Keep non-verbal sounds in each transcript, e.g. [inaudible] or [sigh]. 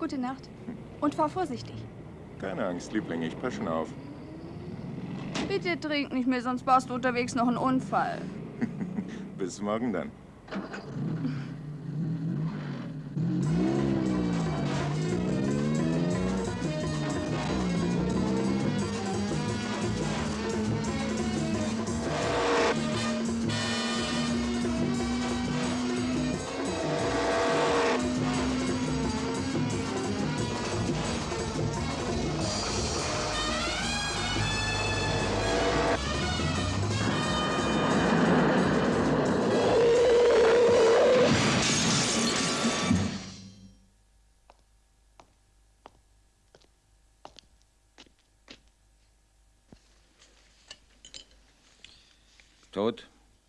Gute Nacht. Und fahr vorsichtig. Keine Angst, Liebling, ich passe schon auf. Bitte trink nicht mehr, sonst baust du unterwegs noch einen Unfall. [laughs] Bis morgen dann.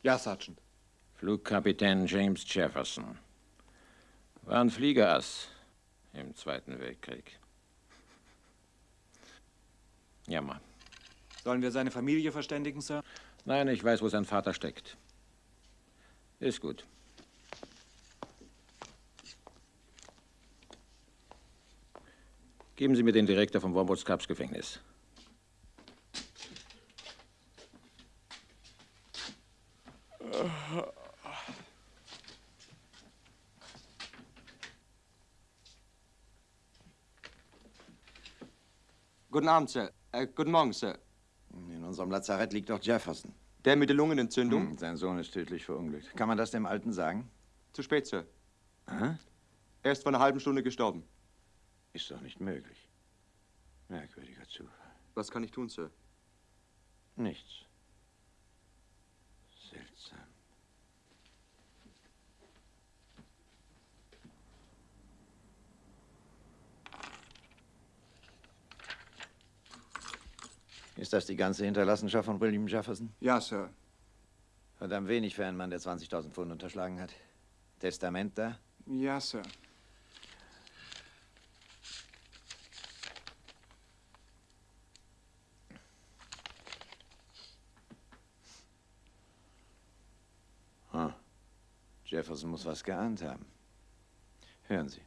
Ja, Sergeant. Flugkapitän James Jefferson. War ein Fliegerass im Zweiten Weltkrieg. Jammer. Sollen wir seine Familie verständigen, Sir? Nein, ich weiß, wo sein Vater steckt. Ist gut. Geben Sie mir den Direktor vom Wombats Cups Gefängnis. Guten Abend, Sir. Äh, guten Morgen, Sir. In unserem Lazarett liegt doch Jefferson. Der mit der Lungenentzündung? Hm, sein Sohn ist tödlich verunglückt. Kann man das dem Alten sagen? Zu spät, Sir. Aha. Er ist vor einer halben Stunde gestorben. Ist doch nicht möglich. Merkwürdiger Zufall. Was kann ich tun, Sir? Nichts. Seltsam. Ist das die ganze Hinterlassenschaft von William Jefferson? Ja, Sir. Verdammt wenig für einen Mann, der 20.000 Pfund unterschlagen hat. Testament da? Ja, Sir. Hm. Jefferson muss was geahnt haben. Hören Sie.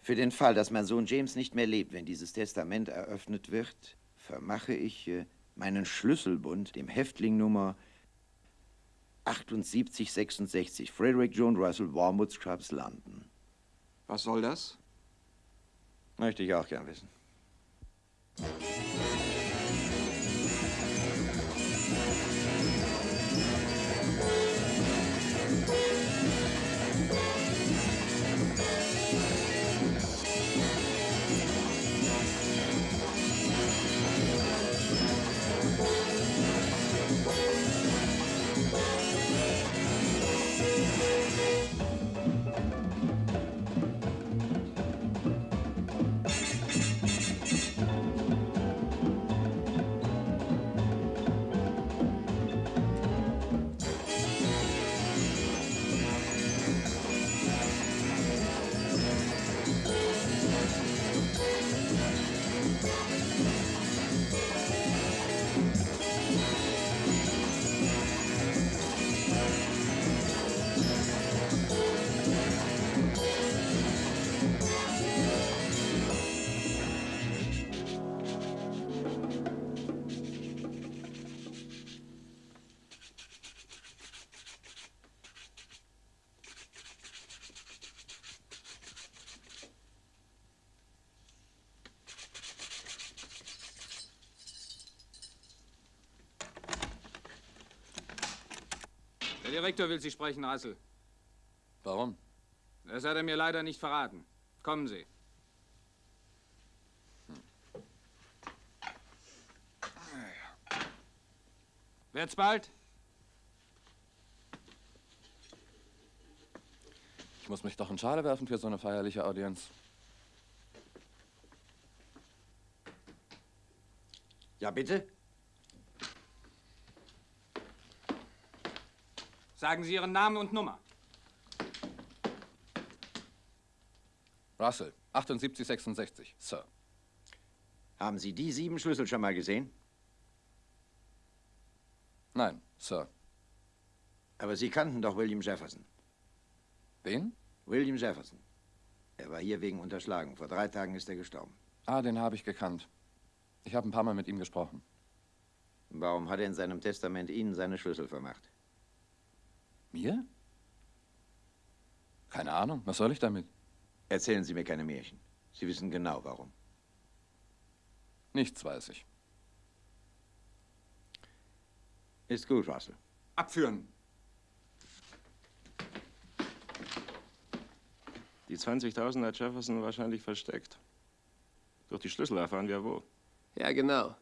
Für den Fall, dass mein Sohn James nicht mehr lebt, wenn dieses Testament eröffnet wird, vermache ich äh, meinen Schlüsselbund dem Häftling Nummer 7866, Frederick John Russell, Wormwood Scrubs, London. Was soll das? Möchte ich auch gern wissen. Direktor will Sie sprechen, Rassel. Warum? Das hat er mir leider nicht verraten. Kommen Sie. Wird's bald? Ich muss mich doch in Schale werfen für so eine feierliche Audienz. Ja, bitte? Sagen Sie Ihren Namen und Nummer. Russell, 7866, Sir. Haben Sie die sieben Schlüssel schon mal gesehen? Nein, Sir. Aber Sie kannten doch William Jefferson. Wen? William Jefferson. Er war hier wegen Unterschlagung. Vor drei Tagen ist er gestorben. Ah, den habe ich gekannt. Ich habe ein paar Mal mit ihm gesprochen. Warum hat er in seinem Testament Ihnen seine Schlüssel vermacht? Mir? Keine Ahnung. Was soll ich damit? Erzählen Sie mir keine Märchen. Sie wissen genau warum. Nichts weiß ich. Ist gut, Russell. Abführen. Die 20.000 hat Jefferson wahrscheinlich versteckt. Durch die Schlüssel erfahren wir wo. Ja, genau.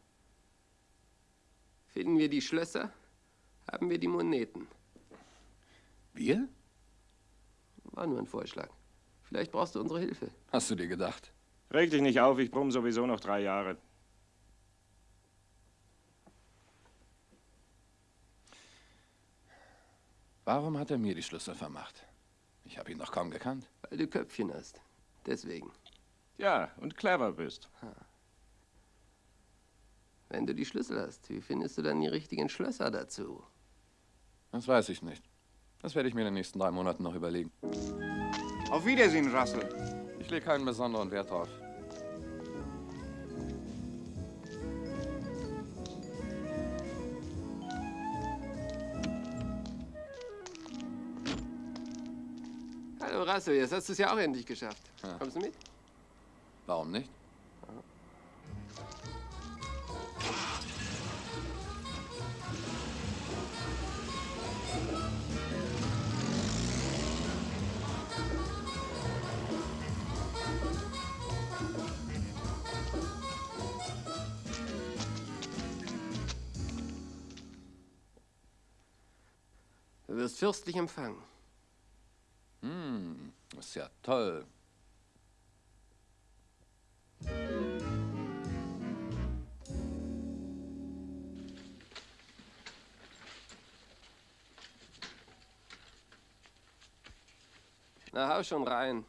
Finden wir die Schlösser, haben wir die Moneten. Wir? War nur ein Vorschlag. Vielleicht brauchst du unsere Hilfe. Hast du dir gedacht? Reg dich nicht auf, ich brumm sowieso noch drei Jahre. Warum hat er mir die Schlüssel vermacht? Ich habe ihn doch kaum gekannt. Weil du Köpfchen hast. Deswegen. Ja, und clever bist. Wenn du die Schlüssel hast, wie findest du dann die richtigen Schlösser dazu? Das weiß ich nicht. Das werde ich mir in den nächsten drei Monaten noch überlegen. Auf Wiedersehen, Russell. Ich lege keinen besonderen Wert drauf. Hallo Russell, jetzt hast du es ja auch endlich geschafft. Kommst du mit? Warum nicht? Wirst fürstlich empfangen. Hm, ist ja toll. Na, hau schon rein.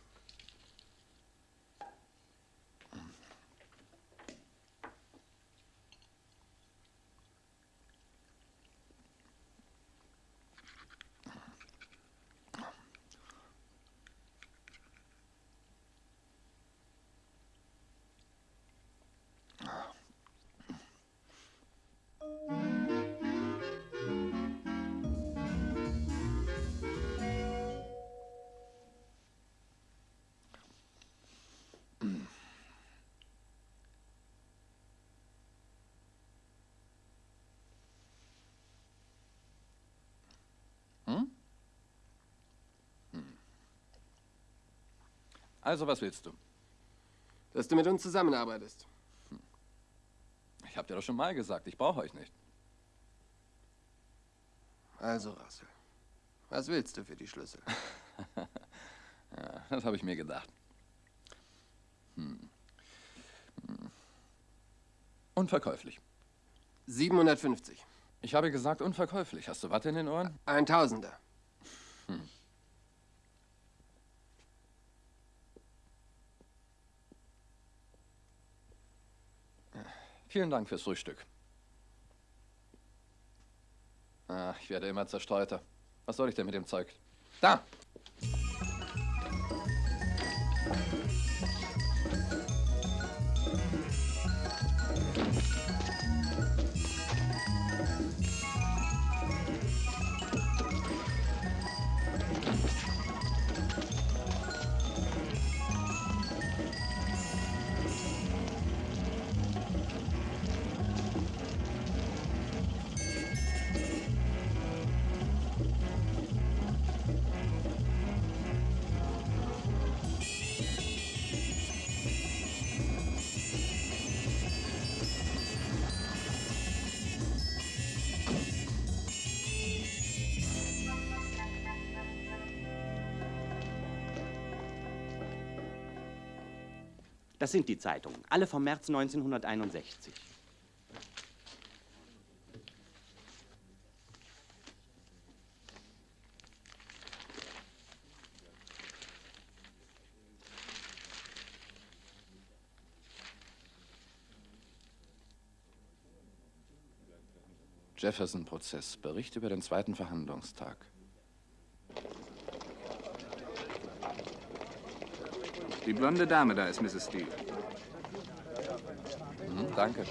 Also, was willst du? Dass du mit uns zusammenarbeitest. Ich habe dir doch schon mal gesagt, ich brauche euch nicht. Also, Russell. Was willst du für die Schlüssel? [laughs] Ja, das habe ich mir gedacht. Hm. Hm. Unverkäuflich. 750. Ich habe gesagt unverkäuflich. Hast du Watte in den Ohren? Ein Tausender. Vielen Dank fürs Frühstück. Ah, ich werde immer zerstreuter. Was soll ich denn mit dem Zeug? Da! Das sind die Zeitungen, alle vom März 1961. Jefferson-Prozess. Bericht über den zweiten Verhandlungstag. Die blonde Dame da ist Mrs. Steele. Mhm, danke.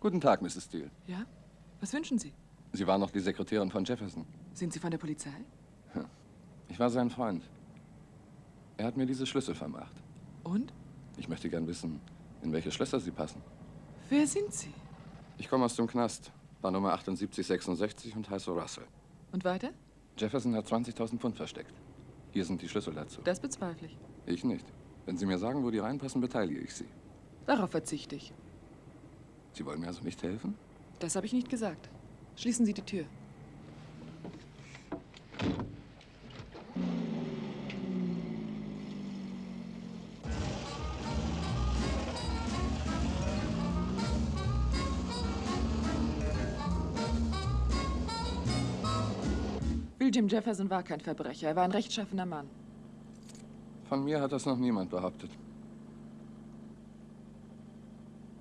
Guten Tag, Mrs. Steele. Ja? Was wünschen Sie? Sie waren noch die Sekretärin von Jefferson. Sind Sie von der Polizei? Ich war sein Freund. Er hat mir diese Schlüssel vermacht. Und? Ich möchte gern wissen, in welche Schlösser sie passen. Wer sind Sie? Ich komme aus dem Knast, war Nummer 7866 und heiße Russell. Und weiter? Jefferson hat 20.000 Pfund versteckt. Hier sind die Schlüssel dazu. Das bezweifle ich. Ich nicht. Wenn Sie mir sagen, wo die reinpassen, beteilige ich Sie. Darauf verzichte ich. Sie wollen mir also nicht helfen? Das habe ich nicht gesagt. Schließen Sie die Tür. William Jefferson war kein Verbrecher. Er war ein rechtschaffener Mann. Von mir hat das noch niemand behauptet.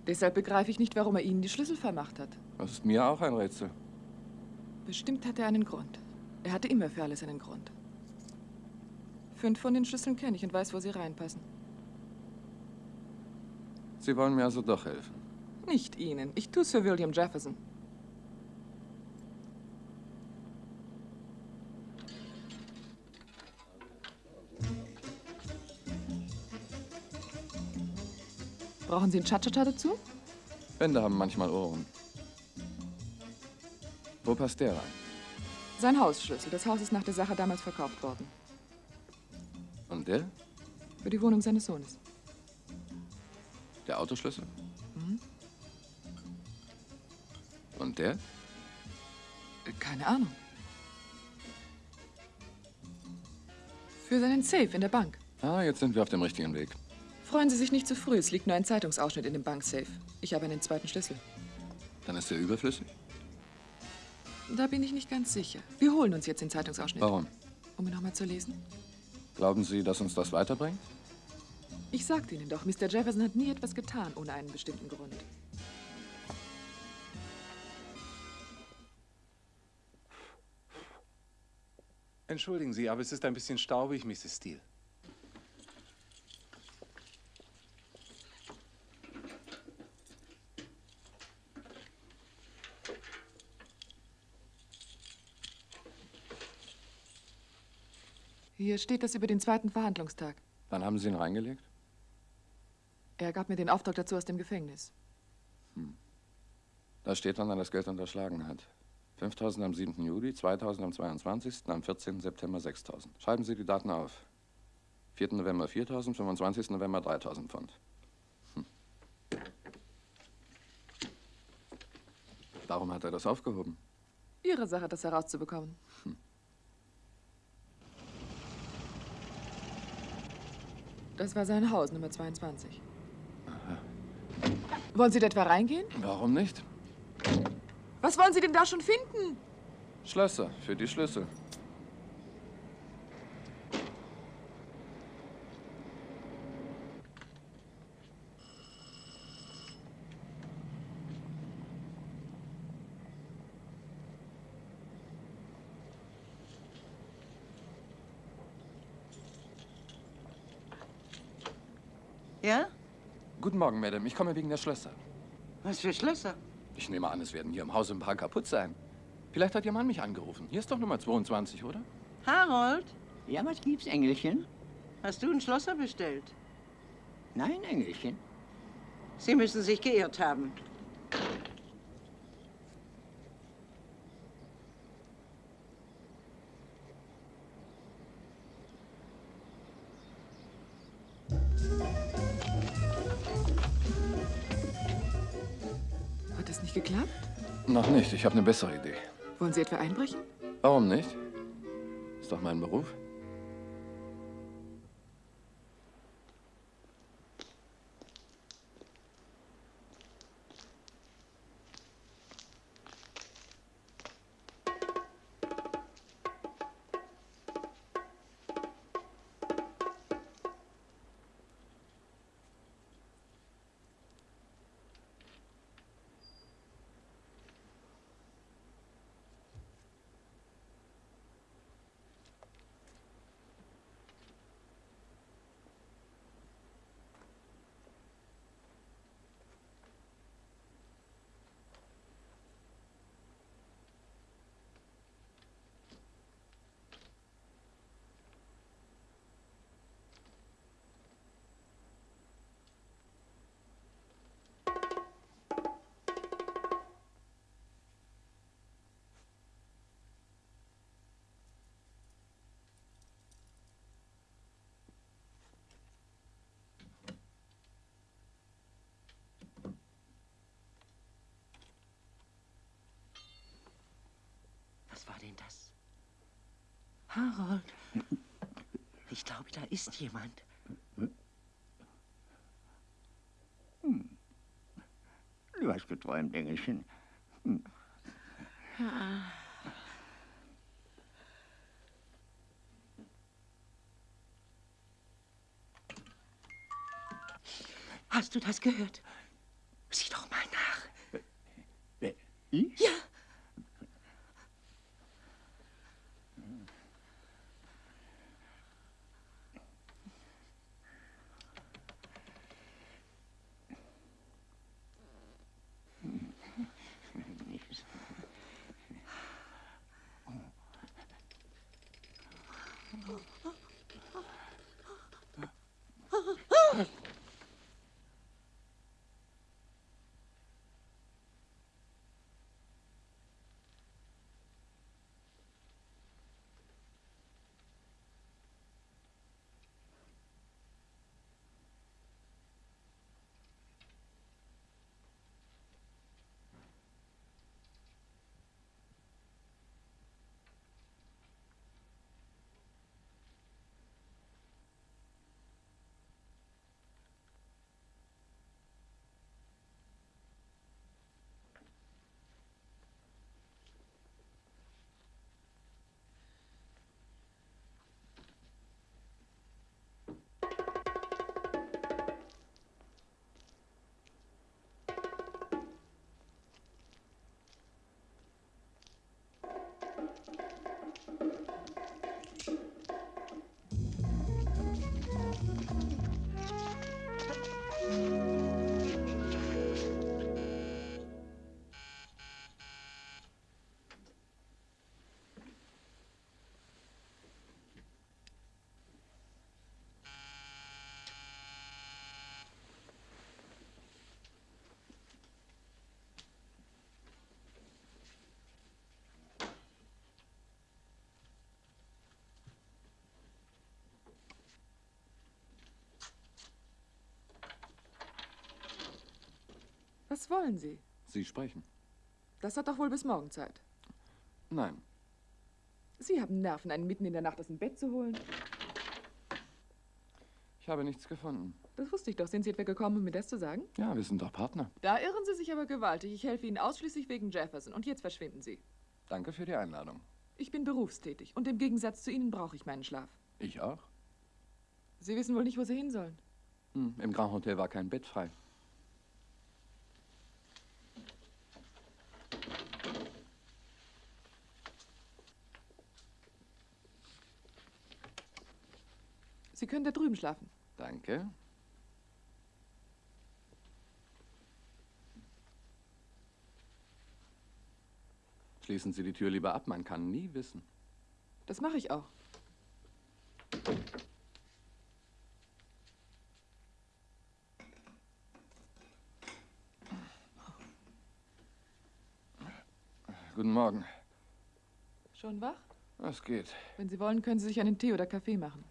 Deshalb begreife ich nicht, warum er Ihnen die Schlüssel vermacht hat. Das ist mir auch ein Rätsel. Bestimmt hat er einen Grund. Er hatte immer für alles einen Grund. Fünf von den Schlüsseln kenne ich und weiß, wo sie reinpassen. Sie wollen mir also doch helfen. Nicht Ihnen. Ich tue es für William Jefferson. Brauchen Sie einen Cha-Cha-Cha dazu? Wände haben manchmal Ohren. Wo passt der rein? Sein Hausschlüssel. Das Haus ist nach der Sache damals verkauft worden. Und der? Für die Wohnung seines Sohnes. Der Autoschlüssel? Mhm. Und der? Äh, Keine Ahnung. Für seinen Safe in der Bank. Ah, jetzt sind wir auf dem richtigen Weg. Freuen Sie sich nicht zu früh. Es liegt nur ein Zeitungsausschnitt in dem Banksafe. Ich habe einen zweiten Schlüssel. Dann ist er überflüssig? Da bin ich nicht ganz sicher. Wir holen uns jetzt den Zeitungsausschnitt. Warum? Um ihn nochmal zu lesen? Glauben Sie, dass uns das weiterbringt? Ich sagte Ihnen doch, Mr. Jefferson hat nie etwas getan ohne einen bestimmten Grund. Entschuldigen Sie, aber es ist ein bisschen staubig, Mrs. Steele. Hier steht das über den zweiten Verhandlungstag. Wann haben Sie ihn reingelegt? Er gab mir den Auftrag dazu aus dem Gefängnis. Da steht dann, er das Geld unterschlagen hat. 5000 am 7. Juli, 2000 am 22., am 14. September 6000. Schreiben Sie die Daten auf. 4. November 4000, 25. November 3000 Pfund. Hm. Warum hat er das aufgehoben? Ihre Sache, das herauszubekommen. Das war sein Haus, Nummer 22. Wollen Sie da etwa reingehen? Warum nicht? Was wollen Sie denn da schon finden? Schlösser für die Schlüssel. Ja? Guten Morgen, Madame. Ich komme wegen der Schlösser. Was für Schlösser? Ich nehme an, es werden hier im Haus ein paar kaputt sein. Vielleicht hat Ihr Mann mich angerufen. Hier ist doch Nummer 22, oder? Harold, Ja, was gibt's, Engelchen? hast du einen Schlosser bestellt? Nein, Engelchen. Sie müssen sich geirrt haben. Nicht. Ich habe eine bessere Idee. Wollen Sie etwa einbrechen? Warum nicht? Ist doch mein Beruf. Das? Harold. Ich glaube, da ist jemand. Hm. Du hast geträumt, Engelchen. Hm. Hast du das gehört? Sieh doch mal nach. Ich? Ja. Was wollen Sie? Sie sprechen. Das hat doch wohl bis morgen Zeit. Nein. Sie haben Nerven, einen mitten in der Nacht aus dem Bett zu holen. Ich habe nichts gefunden. Das wusste ich doch. Sind Sie etwa gekommen, um mir das zu sagen? Ja, wir sind doch Partner. Da irren Sie sich aber gewaltig. Ich helfe Ihnen ausschließlich wegen Jefferson. Und jetzt verschwinden Sie. Danke für die Einladung. Ich bin berufstätig. Und im Gegensatz zu Ihnen brauche ich meinen Schlaf. Ich auch. Sie wissen wohl nicht, wo Sie hin sollen. Hm, Im Grand Hotel war kein Bett frei. Sie können da drüben schlafen. Danke. Schließen Sie die Tür lieber ab, man kann nie wissen. Das mache ich auch. Guten Morgen. Schon wach? Es geht. Wenn Sie wollen, können Sie sich einen Tee oder Kaffee machen.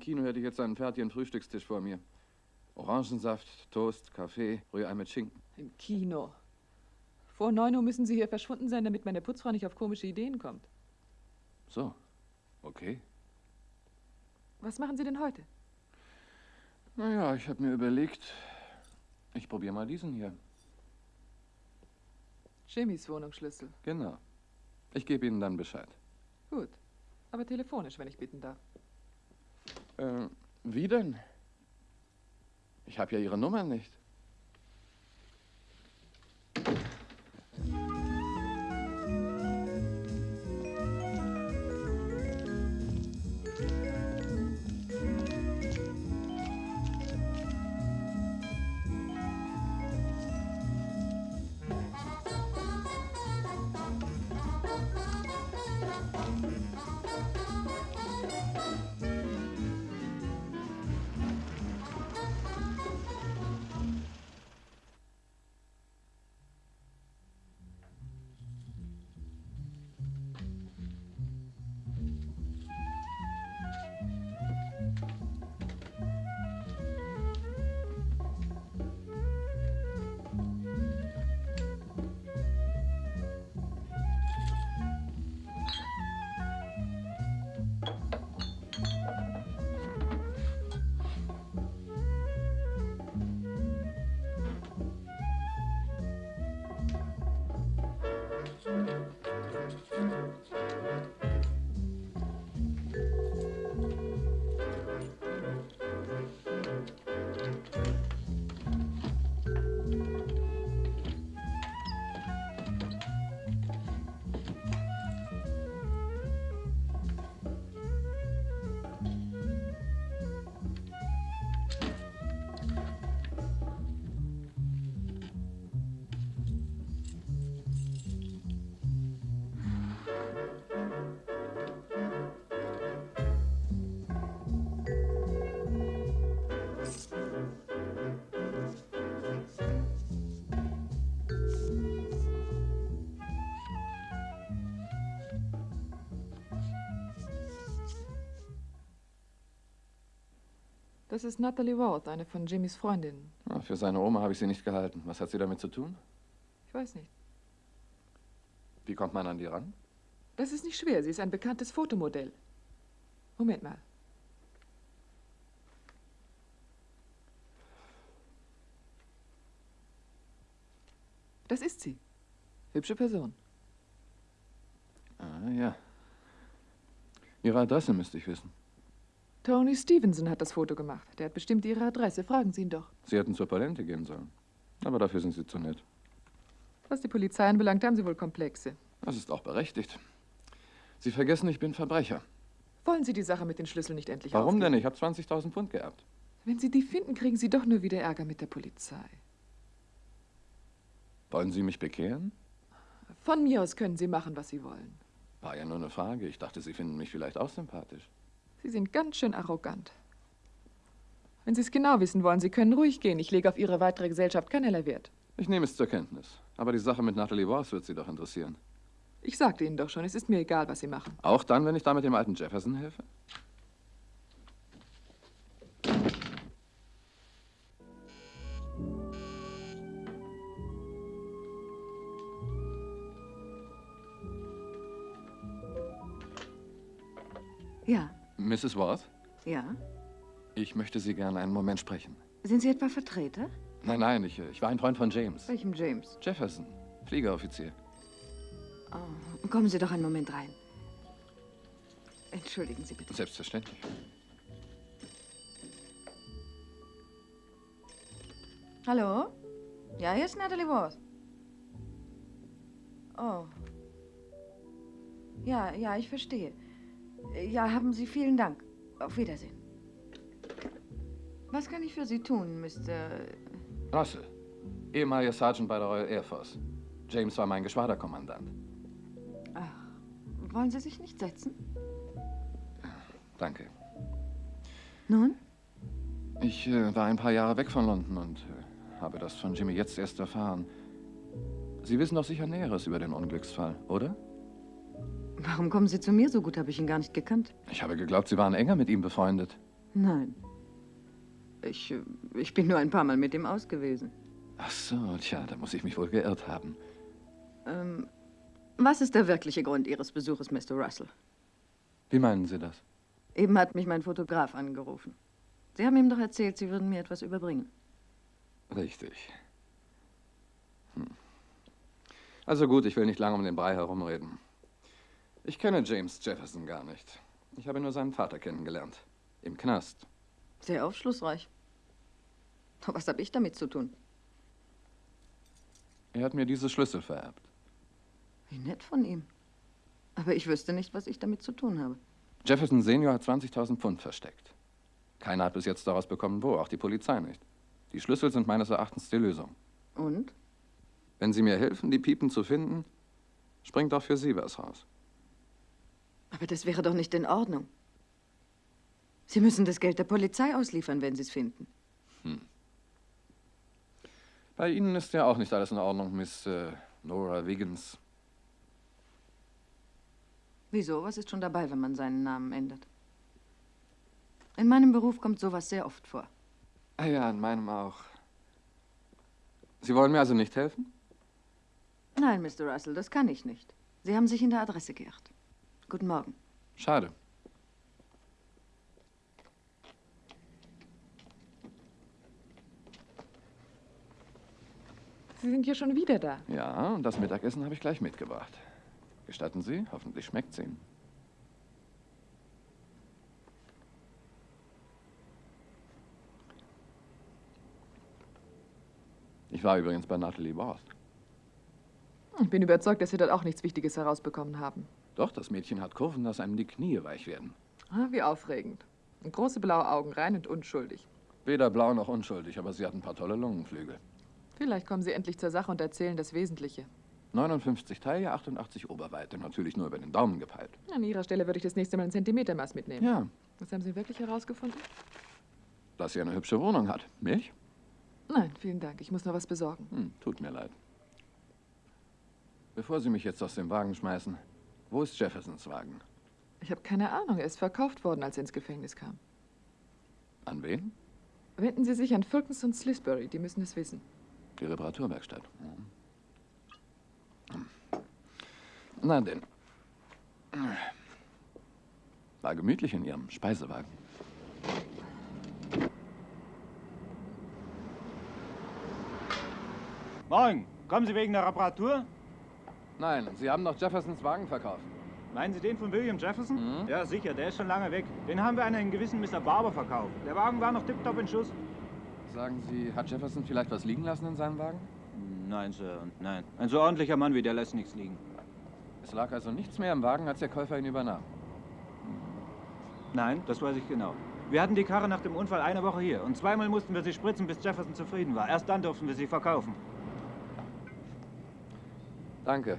Kino hätte ich jetzt einen fertigen Frühstückstisch vor mir. Orangensaft, Toast, Kaffee, Rührei mit Schinken. Im Kino. Vor 9 Uhr müssen Sie hier verschwunden sein, damit meine Putzfrau nicht auf komische Ideen kommt. So, okay. Was machen Sie denn heute? Naja, ich habe mir überlegt, ich probiere mal diesen hier. Jimmys Wohnungsschlüssel. Genau. Ich gebe Ihnen dann Bescheid. Gut. Aber telefonisch, wenn ich bitten darf. Äh, wie denn? Ich habe ja Ihre Nummer nicht. Das ist Natalie Worth, eine von Jimmys Freundinnen. Ah, für seine Oma habe ich sie nicht gehalten. Was hat sie damit zu tun? Ich weiß nicht. Wie kommt man an die ran? Das ist nicht schwer. Sie ist ein bekanntes Fotomodell. Moment mal. Das ist sie. Hübsche Person. Ah, ja. Ihre Adresse müsste ich wissen. Tony Stevenson hat das Foto gemacht. Der hat bestimmt Ihre Adresse. Fragen Sie ihn doch. Sie hätten zur Palente gehen sollen. Aber dafür sind Sie zu nett. Was die Polizei anbelangt, haben Sie wohl Komplexe. Das ist auch berechtigt. Sie vergessen, ich bin Verbrecher. Wollen Sie die Sache mit den Schlüsseln nicht endlich Warum aufgeben? denn? Ich habe 20.000 Pfund geerbt. Wenn Sie die finden, kriegen Sie doch nur wieder Ärger mit der Polizei. Wollen Sie mich bekehren? Von mir aus können Sie machen, was Sie wollen. War ja nur eine Frage. Ich dachte, Sie finden mich vielleicht auch sympathisch. Sie sind ganz schön arrogant. Wenn Sie es genau wissen wollen, Sie können ruhig gehen. Ich lege auf Ihre weitere Gesellschaft keinerlei Wert. Ich nehme es zur Kenntnis. Aber die Sache mit Natalie Worth wird Sie doch interessieren. Ich sagte Ihnen doch schon, es ist mir egal, was Sie machen. Auch dann, wenn ich damit dem alten Jefferson helfe? Mrs. Worth, ja. ich möchte Sie gerne einen Moment sprechen. Sind Sie etwa Vertreter? Nein, nein, ich, ich war ein Freund von James. Welchem James? Jefferson, Fliegeroffizier. Oh, kommen Sie doch einen Moment rein. Entschuldigen Sie bitte. Selbstverständlich. Hallo? Ja, hier ist Natalie Worth. Oh. Ja, ja, ich verstehe. Ja, haben Sie vielen Dank. Auf Wiedersehen. Was kann ich für Sie tun, Mr. Russell, ehemaliger Sergeant bei der Royal Air Force. James war mein Geschwaderkommandant. Wollen Sie sich nicht setzen? Danke. Nun? Ich äh, war ein paar Jahre weg von London und äh, habe das von Jimmy jetzt erst erfahren. Sie wissen doch sicher Näheres über den Unglücksfall, oder? Warum kommen Sie zu mir? So gut habe ich ihn gar nicht gekannt. Ich habe geglaubt, Sie waren enger mit ihm befreundet. Nein. Ich, äh, ich bin nur ein paar Mal mit ihm aus gewesen. Ach so, tja, da muss ich mich wohl geirrt haben. Ähm, was ist der wirkliche Grund Ihres Besuches, Mr. Russell? Wie meinen Sie das? Eben hat mich mein Fotograf angerufen. Sie haben ihm doch erzählt, Sie würden mir etwas überbringen. Richtig. Hm. Also gut, ich will nicht lange um den Brei herumreden. Ich kenne James Jefferson gar nicht. Ich habe nur seinen Vater kennengelernt. Im Knast. Sehr aufschlussreich. Was habe ich damit zu tun? Er hat mir diese Schlüssel vererbt. Wie nett von ihm. Aber ich wüsste nicht, was ich damit zu tun habe. Jefferson Senior hat 20.000 Pfund versteckt. Keiner hat bis jetzt daraus bekommen, wo, auch die Polizei nicht. Die Schlüssel sind meines Erachtens die Lösung. Und? Wenn Sie mir helfen, die Piepen zu finden, springt auch für Sie was raus. Aber das wäre doch nicht in Ordnung. Sie müssen das Geld der Polizei ausliefern, wenn Sie es finden. Hm. Bei Ihnen ist ja auch nicht alles in Ordnung, Miss äh, Nora Wiggins. Wieso? Was ist schon dabei, wenn man seinen Namen ändert? In meinem Beruf kommt sowas sehr oft vor. Ah ja, in meinem auch. Sie wollen mir also nicht helfen? Nein, Mr. Russell, das kann ich nicht. Sie haben sich in der Adresse geirrt. Guten Morgen. Schade. Sie sind hier schon wieder da. Ja, und das Mittagessen habe ich gleich mitgebracht. Gestatten Sie? Hoffentlich schmeckt's Ihnen. Ich war übrigens bei Natalie Worth. Ich bin überzeugt, dass Sie dort auch nichts Wichtiges herausbekommen haben. Doch, das Mädchen hat Kurven, dass einem die Knie weich werden. Ah, wie aufregend. Und große blaue Augen, rein und unschuldig. Weder blau noch unschuldig, aber sie hat ein paar tolle Lungenflügel. Vielleicht kommen Sie endlich zur Sache und erzählen das Wesentliche. 59 Taille, 88 Oberweite. Natürlich nur über den Daumen gepeilt. An Ihrer Stelle würde ich das nächste Mal ein Zentimetermaß mitnehmen. Ja. Was haben Sie wirklich herausgefunden? Dass sie eine hübsche Wohnung hat. Mich? Nein, vielen Dank. Ich muss noch was besorgen. Hm, tut mir leid. Bevor Sie mich jetzt aus dem Wagen schmeißen, wo ist Jeffersons Wagen? Ich habe keine Ahnung. Er ist verkauft worden, als er ins Gefängnis kam. An wen? Wenden Sie sich an Fulkens und Slisbury, die müssen es wissen. Die Reparaturwerkstatt. Mhm. Na denn. War gemütlich in Ihrem Speisewagen. Moin, kommen Sie wegen der Reparatur? Nein, Sie haben doch Jeffersons Wagen verkauft. Meinen Sie den von William Jefferson? Ja, sicher, der ist schon lange weg. Den haben wir an einen gewissen Mr. Barber verkauft. Der Wagen war noch tiptop in Schuss. Sagen Sie, hat Jefferson vielleicht was liegen lassen in seinem Wagen? Nein, Sir, nein. Ein so ordentlicher Mann wie der lässt nichts liegen. Es lag also nichts mehr im Wagen, als der Käufer ihn übernahm. Nein, das weiß ich genau. Wir hatten die Karre nach dem Unfall eine Woche hier und zweimal mussten wir sie spritzen, bis Jefferson zufrieden war. Erst dann durften wir sie verkaufen. Danke.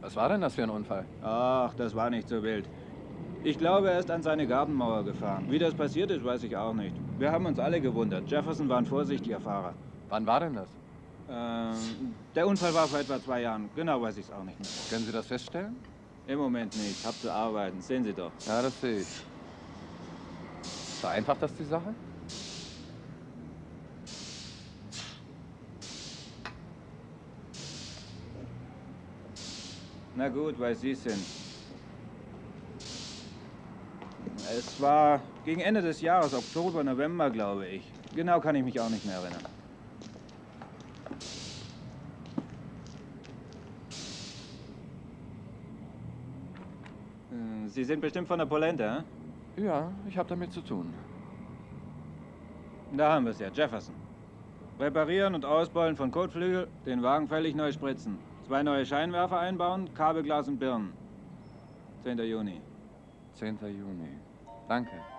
Was war denn das für ein Unfall? Ach, das war nicht so wild. Ich glaube, er ist an seine Gartenmauer gefahren. Wie das passiert ist, weiß ich auch nicht. Wir haben uns alle gewundert. Jefferson war ein vorsichtiger Fahrer. Wann war denn das? Ähm, der Unfall war vor etwa zwei Jahren. Genau weiß ich es auch nicht mehr. Können Sie das feststellen? Im Moment nicht. Hab zu arbeiten. Sehen Sie doch. Ja, das sehe ich. Vereinfacht das die Sache? Na gut, weil Sie sind. Es war gegen Ende des Jahres, Oktober, November, glaube ich. Genau kann ich mich auch nicht mehr erinnern. Äh, Sie sind bestimmt von der Polente, hä? Ja, ich habe damit zu tun. Da haben wir es ja, Jefferson. Reparieren und Ausbeulen von Kotflügel, den Wagen völlig neu spritzen. Zwei neue Scheinwerfer einbauen, Kabelglas und Birnen. 10. Juni. 10. Juni. Danke.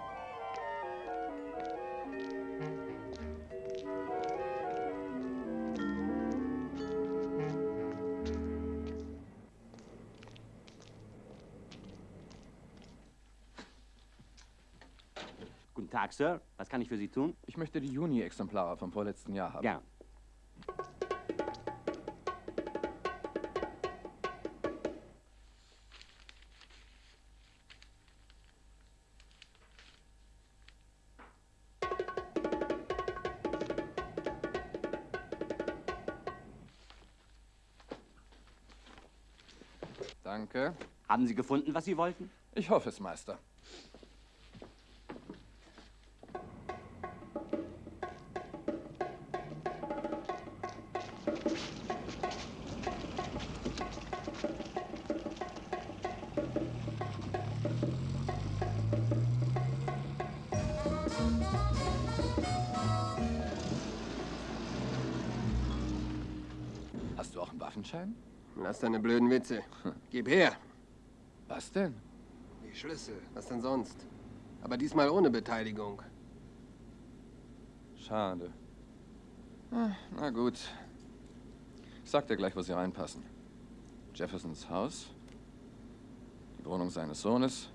Tag, Sir. Was kann ich für Sie tun? Ich möchte die Juni-Exemplare vom vorletzten Jahr haben. Gern. Danke. Haben Sie gefunden, was Sie wollten? Ich hoffe es, Meister. Waffenschein? Lass deine blöden Witze. Gib her. Was denn? Die Schlüssel. Was denn sonst? Aber diesmal ohne Beteiligung. Schade. Ah, Na gut. Ich sag dir gleich, wo sie reinpassen. Jeffersons Haus, die Wohnung seines Sohnes,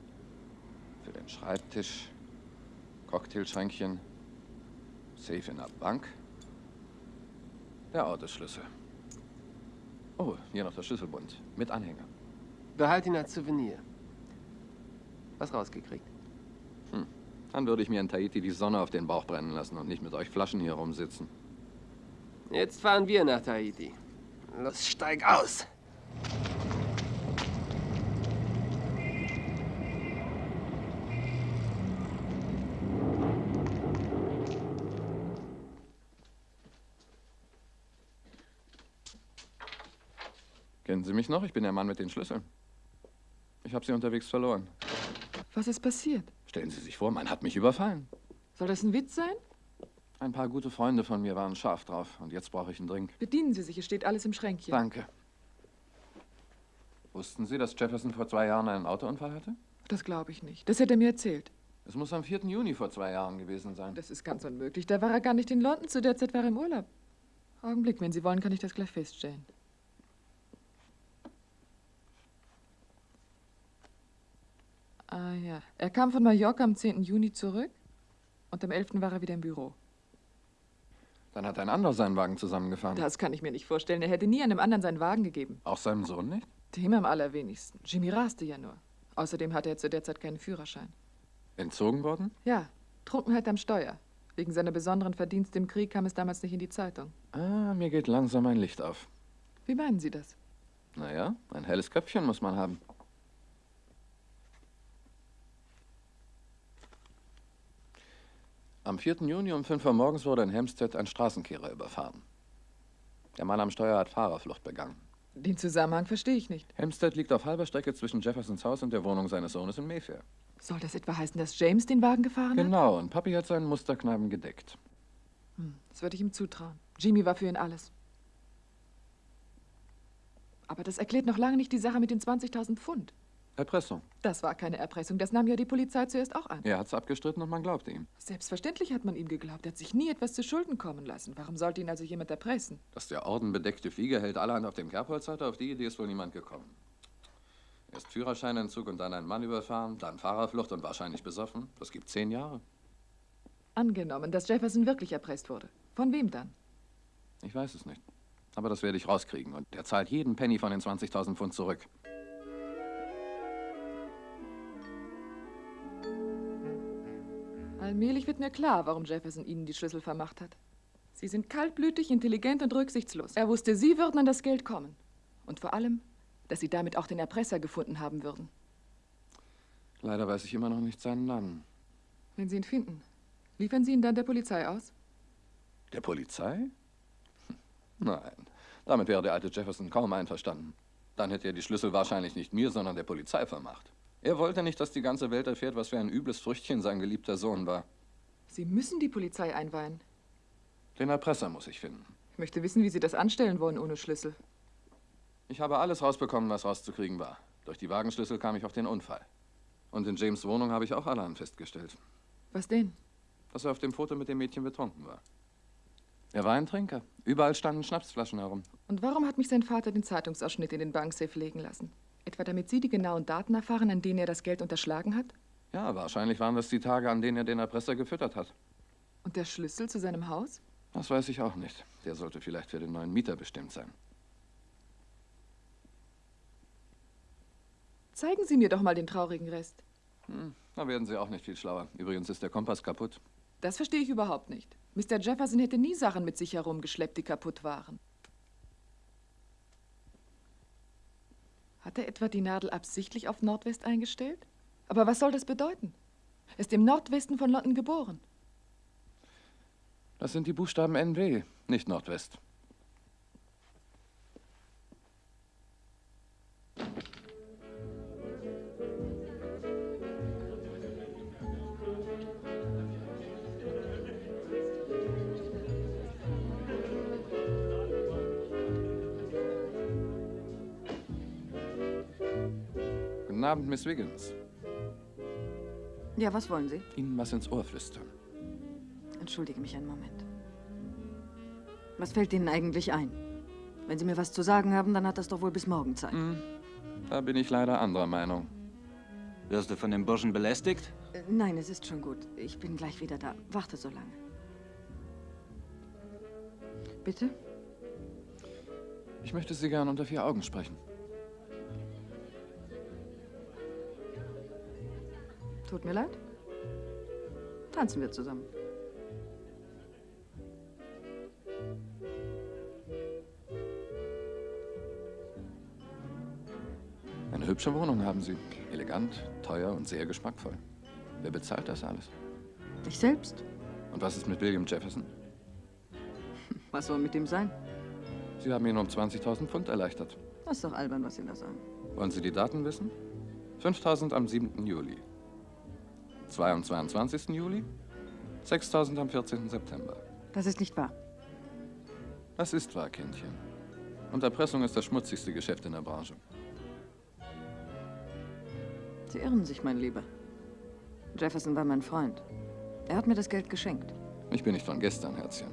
für den Schreibtisch, Cocktailschränkchen, Safe in der Bank, der Autoschlüssel. Oh, hier noch der Schlüsselbund mit Anhänger. Behalt ihn als Souvenir. Was rausgekriegt? Hm. Dann würde ich mir in Tahiti die Sonne auf den Bauch brennen lassen und nicht mit euch Flaschen hier rumsitzen. Jetzt fahren wir nach Tahiti. Los, steig aus! Sie mich noch? Ich bin der Mann mit den Schlüsseln. Ich habe sie unterwegs verloren. Was ist passiert? Stellen Sie sich vor, man hat mich überfallen. Soll das ein Witz sein? Ein paar gute Freunde von mir waren scharf drauf und jetzt brauche ich einen Drink. Bedienen Sie sich, es steht alles im Schränkchen. Danke. Wussten Sie, dass Jefferson vor zwei Jahren einen Autounfall hatte? Das glaube ich nicht. Das hätte er mir erzählt. Es muss am 4. Juni vor zwei Jahren gewesen sein. Das ist ganz unmöglich. Da war er gar nicht in London. Zu der Zeit war er im Urlaub. Augenblick, wenn Sie wollen, kann ich das gleich feststellen. Ah ja. Er kam von Mallorca am 10. Juni zurück und am 11. war er wieder im Büro. Dann hat ein anderer seinen Wagen zusammengefahren. Das kann ich mir nicht vorstellen. Er hätte nie einem anderen seinen Wagen gegeben. Auch seinem Sohn nicht? Dem am allerwenigsten. Jimmy raste ja nur. Außerdem hatte er zu der Zeit keinen Führerschein. Entzogen worden? Ja, Trunkenheit am Steuer. Wegen seiner besonderen Verdienste im Krieg kam es damals nicht in die Zeitung. Ah, mir geht langsam ein Licht auf. Wie meinen Sie das? Naja, ein helles Köpfchen muss man haben. Am 4. Juni um 5 Uhr morgens wurde in Hempstead ein Straßenkehrer überfahren. Der Mann am Steuer hat Fahrerflucht begangen. Den Zusammenhang verstehe ich nicht. Hempstead liegt auf halber Strecke zwischen Jeffersons Haus und der Wohnung seines Sohnes in Mayfair. Soll das etwa heißen, dass James den Wagen gefahren hat? Genau, und Papi hat seinen Musterkneipen gedeckt. Hm, das würde ich ihm zutrauen. Jimmy war für ihn alles. Aber das erklärt noch lange nicht die Sache mit den 20.000 Pfund. Erpressung. Das war keine Erpressung. Das nahm ja die Polizei zuerst auch an. Er hat's abgestritten und man glaubte ihm. Selbstverständlich hat man ihm geglaubt. Er hat sich nie etwas zu Schulden kommen lassen. Warum sollte ihn also jemand erpressen? Dass der ordenbedeckte Flieger hält allerhand auf dem Kerbholz hatte, auf die Idee ist wohl niemand gekommen. Erst Führerscheinentzug und dann ein Mann überfahren, dann Fahrerflucht und wahrscheinlich besoffen. Das gibt zehn Jahre. Angenommen, dass Jefferson wirklich erpresst wurde. Von wem dann? Ich weiß es nicht. Aber das werde ich rauskriegen. Und er zahlt jeden Penny von den 20.000 Pfund zurück. Allmählich wird mir klar, warum Jefferson Ihnen die Schlüssel vermacht hat. Sie sind kaltblütig, intelligent und rücksichtslos. Er wusste, Sie würden an das Geld kommen. Und vor allem, dass Sie damit auch den Erpresser gefunden haben würden. Leider weiß ich immer noch nicht seinen Namen. Wenn Sie ihn finden, liefern Sie ihn dann der Polizei aus? Der Polizei? Hm, Nein, damit wäre der alte Jefferson kaum einverstanden. Dann hätte er die Schlüssel wahrscheinlich nicht mir, sondern der Polizei vermacht. Er wollte nicht, dass die ganze Welt erfährt, was für ein übles Früchtchen sein geliebter Sohn war. Sie müssen die Polizei einweihen. Den Erpresser muss ich finden. Ich möchte wissen, wie Sie das anstellen wollen ohne Schlüssel. Ich habe alles rausbekommen, was rauszukriegen war. Durch die Wagenschlüssel kam ich auf den Unfall. Und in James' Wohnung habe ich auch allerhand festgestellt. Was denn? Dass er auf dem Foto mit dem Mädchen betrunken war. Er war ein Trinker. Überall standen Schnapsflaschen herum. Und warum hat mich sein Vater den Zeitungsausschnitt in den Banksafe legen lassen? Etwa damit Sie die genauen Daten erfahren, an denen er das Geld unterschlagen hat? Ja, wahrscheinlich waren das die Tage, an denen er den Erpresser gefüttert hat. Und der Schlüssel zu seinem Haus? Das weiß ich auch nicht. Der sollte vielleicht für den neuen Mieter bestimmt sein. Zeigen Sie mir doch mal den traurigen Rest. Hm, da werden Sie auch nicht viel schlauer. Übrigens ist der Kompass kaputt. Das verstehe ich überhaupt nicht. Mr. Jefferson hätte nie Sachen mit sich herumgeschleppt, die kaputt waren. Hat er etwa die Nadel absichtlich auf Nordwest eingestellt? Aber was soll das bedeuten? Er ist im Nordwesten von London geboren. Das sind die Buchstaben NW, nicht Nordwest. Abend, Miss Wiggins. Ja, was wollen Sie? Ihnen was ins Ohr flüstern. Entschuldige mich einen Moment. Was fällt Ihnen eigentlich ein? Wenn Sie mir was zu sagen haben, dann hat das doch wohl bis morgen Zeit. Da bin ich leider anderer Meinung. Wirst du von dem Burschen belästigt? Äh, Nein, es ist schon gut. Ich bin gleich wieder da. Warte so lange. Bitte? Ich möchte Sie gern unter vier Augen sprechen. Tut mir leid. Tanzen wir zusammen. Eine hübsche Wohnung haben Sie. Elegant, teuer und sehr geschmackvoll. Wer bezahlt das alles? Ich selbst? Und was ist mit William Jefferson? [laughs] Was soll mit ihm sein? Sie haben ihn um 20.000 Pfund erleichtert. Das ist doch albern, was Sie da sagen. Wollen Sie die Daten wissen? 5.000 am 7. Juli. 2 am 22. Juli. 6.000 am 14. September. Das ist nicht wahr. Das ist wahr, Kindchen. Und Erpressung ist das schmutzigste Geschäft in der Branche. Sie irren sich, mein Lieber. Jefferson war mein Freund. Er hat mir das Geld geschenkt. Ich bin nicht von gestern, Herzchen.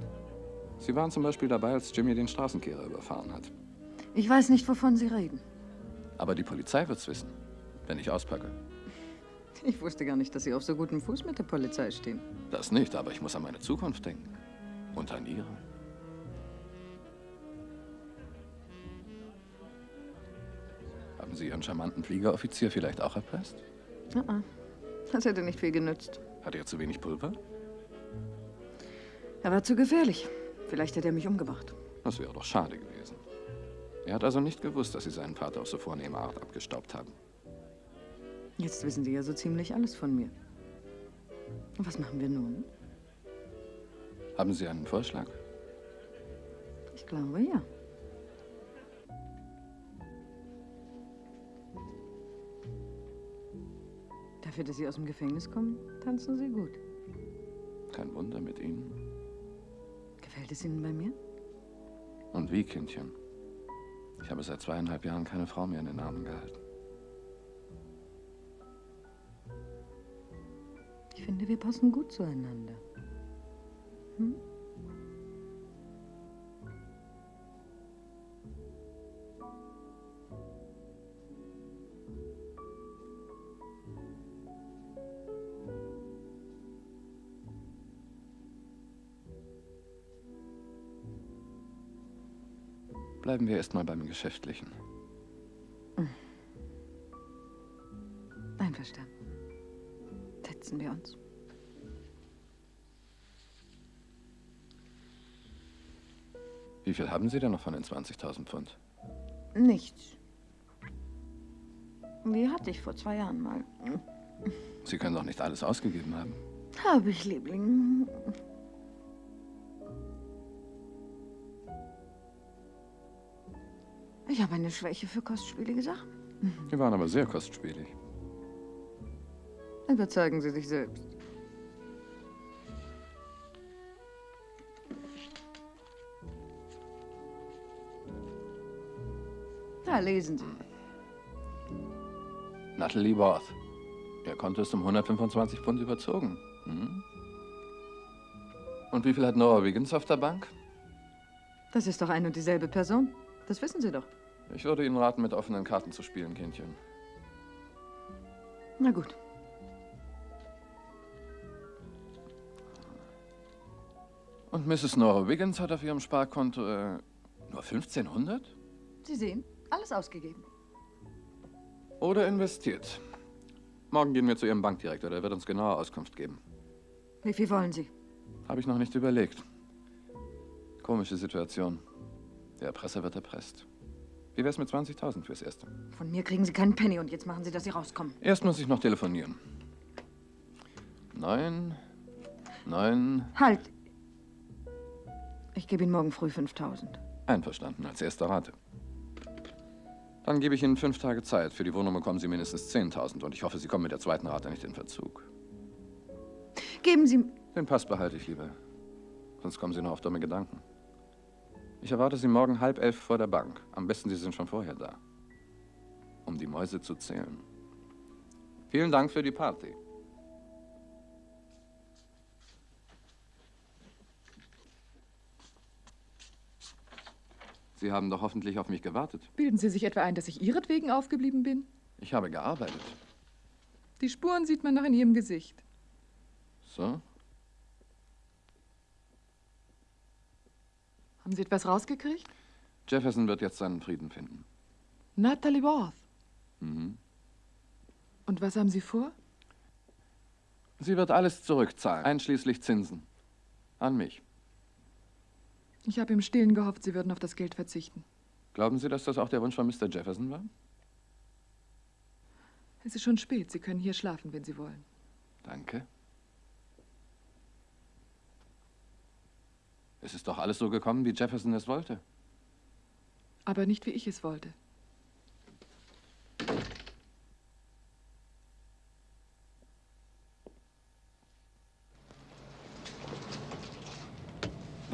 Sie waren zum Beispiel dabei, als Jimmy den Straßenkehrer überfahren hat. Ich weiß nicht, wovon Sie reden. Aber die Polizei wird's wissen, wenn ich auspacke. [laughs] Ich wusste gar nicht, dass Sie auf so gutem Fuß mit der Polizei stehen. Das nicht, aber ich muss an meine Zukunft denken. Und an ihre. Haben Sie Ihren charmanten Fliegeroffizier vielleicht auch erpresst? Ah, ah. Das hätte nicht viel genützt. Hat er zu wenig Pulver? Er war zu gefährlich. Vielleicht hätte er mich umgebracht. Das wäre doch schade gewesen. Er hat also nicht gewusst, dass Sie seinen Vater auf so vornehme Art abgestaubt haben. Jetzt wissen Sie ja so ziemlich alles von mir. Und was machen wir nun? Haben Sie einen Vorschlag? Ich glaube, ja. Dafür, dass Sie aus dem Gefängnis kommen, tanzen Sie gut. Kein Wunder mit Ihnen. Gefällt es Ihnen bei mir? Und wie, Kindchen? Ich habe seit zweieinhalb Jahren keine Frau mehr in den Armen gehalten. Finde, wir passen gut zueinander. Hm? Bleiben wir erst mal beim Geschäftlichen. Einverstanden. Setzen wir uns. Wie viel haben Sie denn noch von den 20.000 Pfund? Nichts. Die hatte ich vor zwei Jahren mal. Sie können doch nicht alles ausgegeben haben. Habe ich, Liebling. Ich habe eine Schwäche für kostspielige Sachen. Die waren aber sehr kostspielig. Überzeugen Sie sich selbst. Na, lesen Sie. Natalie Worth. Er konnte es um 125 Pfund überzogen. Hm? Und wie viel hat Nora Wiggins auf der Bank? Das ist doch ein und dieselbe Person. Das wissen Sie doch. Ich würde Ihnen raten, mit offenen Karten zu spielen, Kindchen. Na gut. Und Mrs. Nora Wiggins hat auf ihrem Sparkonto äh, nur 1500? Sie sehen, alles ausgegeben. Oder investiert. Morgen gehen wir zu Ihrem Bankdirektor, der wird uns genaue Auskunft geben. Wie viel wollen Sie? Habe ich noch nicht überlegt. Komische Situation. Der Erpresser wird erpresst. Wie wär's mit 20.000 fürs Erste? Von mir kriegen Sie keinen Penny und jetzt machen Sie, dass Sie rauskommen. Erst muss ich noch telefonieren. Neun, neun, Halt! Ich gebe Ihnen morgen früh 5000. einverstanden, als erste Rate. Dann gebe ich Ihnen fünf Tage Zeit. Für die Wohnung bekommen Sie mindestens 10.000 und ich hoffe, Sie kommen mit der zweiten Rate nicht in Verzug. Geben Sie. Den Pass behalte ich lieber. Sonst kommen Sie noch auf dumme Gedanken. Ich erwarte Sie morgen halb elf vor der Bank. Am besten, Sie sind schon vorher da. Um die Mäuse zu zählen. Vielen Dank für die Party. Sie haben doch hoffentlich auf mich gewartet. Bilden Sie sich etwa ein, dass ich Ihretwegen aufgeblieben bin? Ich habe gearbeitet. Die Spuren sieht man noch in Ihrem Gesicht. So? Haben Sie etwas rausgekriegt? Jefferson wird jetzt seinen Frieden finden. Natalie Worth. Mhm. Und was haben Sie vor? Sie wird alles zurückzahlen, einschließlich Zinsen. An mich. Ich habe im Stillen gehofft, Sie würden auf das Geld verzichten. Glauben Sie, dass das auch der Wunsch von Mr. Jefferson war? Es ist schon spät. Sie können hier schlafen, wenn Sie wollen. Danke. Es ist doch alles so gekommen, wie Jefferson es wollte. Aber nicht, wie ich es wollte.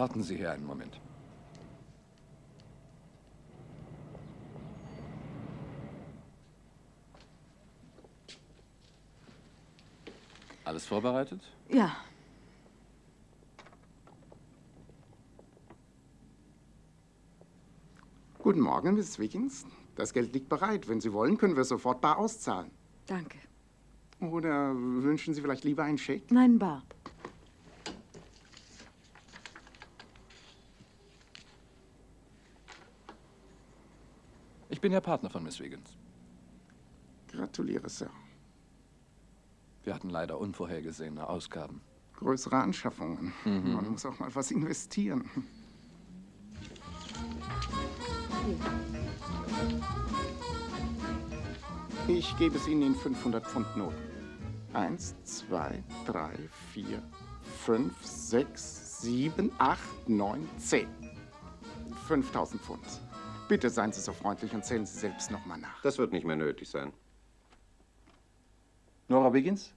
Warten Sie hier einen Moment. Alles vorbereitet? Ja. Guten Morgen, Miss Wiggins. Das Geld liegt bereit. Wenn Sie wollen, können wir es sofort bar auszahlen. Danke. Oder wünschen Sie vielleicht lieber einen Scheck? Nein, bar. Bin ja Partner von Miss Wiggins. Gratuliere, Sir. Wir hatten leider unvorhergesehene Ausgaben. Größere Anschaffungen. Mhm. Man muss auch mal was investieren. Ich gebe es Ihnen in 500 Pfund Noten. Eins, zwei, drei, vier, fünf, sechs, sieben, acht, neun, zehn. 5000 Pfund. Bitte seien Sie so freundlich und zählen Sie selbst noch mal nach. Das wird nicht mehr nötig sein. Nora Biggins,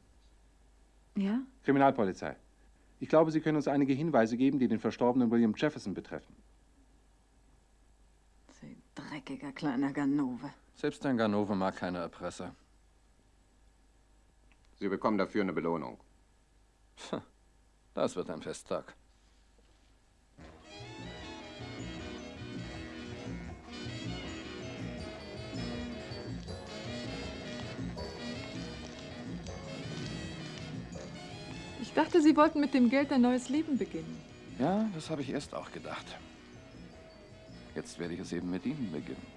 Ja? Kriminalpolizei. Ich glaube, Sie können uns einige Hinweise geben, die den verstorbenen William Jefferson betreffen. Sie dreckiger kleiner Ganove. Selbst ein Ganove mag keine Erpresser. Sie bekommen dafür eine Belohnung. Das wird ein Festtag. Dachte, Sie wollten mit dem Geld ein neues Leben beginnen. Ja, das habe ich erst auch gedacht. Jetzt werde ich es eben mit Ihnen beginnen.